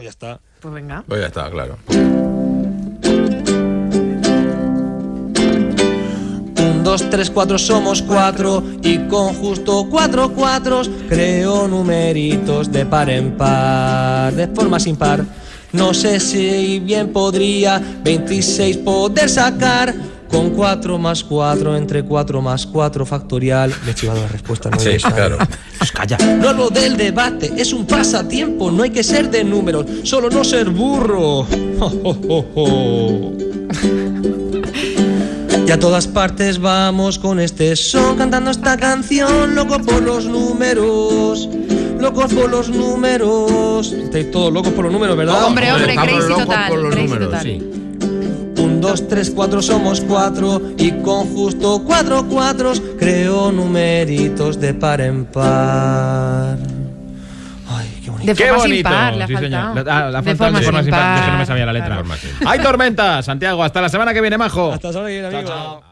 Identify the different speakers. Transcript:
Speaker 1: Pues ya está.
Speaker 2: Pues venga.
Speaker 3: Pues ya está, claro.
Speaker 1: Un, dos, tres, cuatro, somos cuatro y con justo cuatro cuatros creo numeritos de par en par, de forma sin par. No sé si bien podría 26 poder sacar con 4 más 4 entre 4 más 4 factorial. Me he chivado la respuesta, no
Speaker 3: Sí, claro.
Speaker 1: Pues calla. No hablo del debate, es un pasatiempo, no hay que ser de números, solo no ser burro. Y a todas partes vamos con este son cantando esta canción, loco por los números. Locos por los números. Estáis todos locos por los números, ¿verdad?
Speaker 2: Hombre, hombre,
Speaker 3: estamos
Speaker 2: crazy
Speaker 3: locos
Speaker 2: total,
Speaker 3: por los
Speaker 2: crazy
Speaker 3: números,
Speaker 2: total.
Speaker 3: sí.
Speaker 1: Un, dos, tres, cuatro, somos cuatro. Y con justo cuatro cuatros creo numeritos de par en par. Ay, qué bonito.
Speaker 2: De
Speaker 4: Qué
Speaker 2: forma
Speaker 4: bonito.
Speaker 2: sin par, le ha
Speaker 4: sí,
Speaker 2: faltado.
Speaker 4: señor. La- ah, le ha
Speaker 2: De
Speaker 4: faltado
Speaker 2: forma
Speaker 4: de forma
Speaker 2: sin
Speaker 4: sin par, que
Speaker 2: par.
Speaker 4: eso no me sabía la letra. Hay tormenta, Santiago. Hasta la semana que viene, majo.
Speaker 1: Hasta ahora, amigos.
Speaker 4: chao.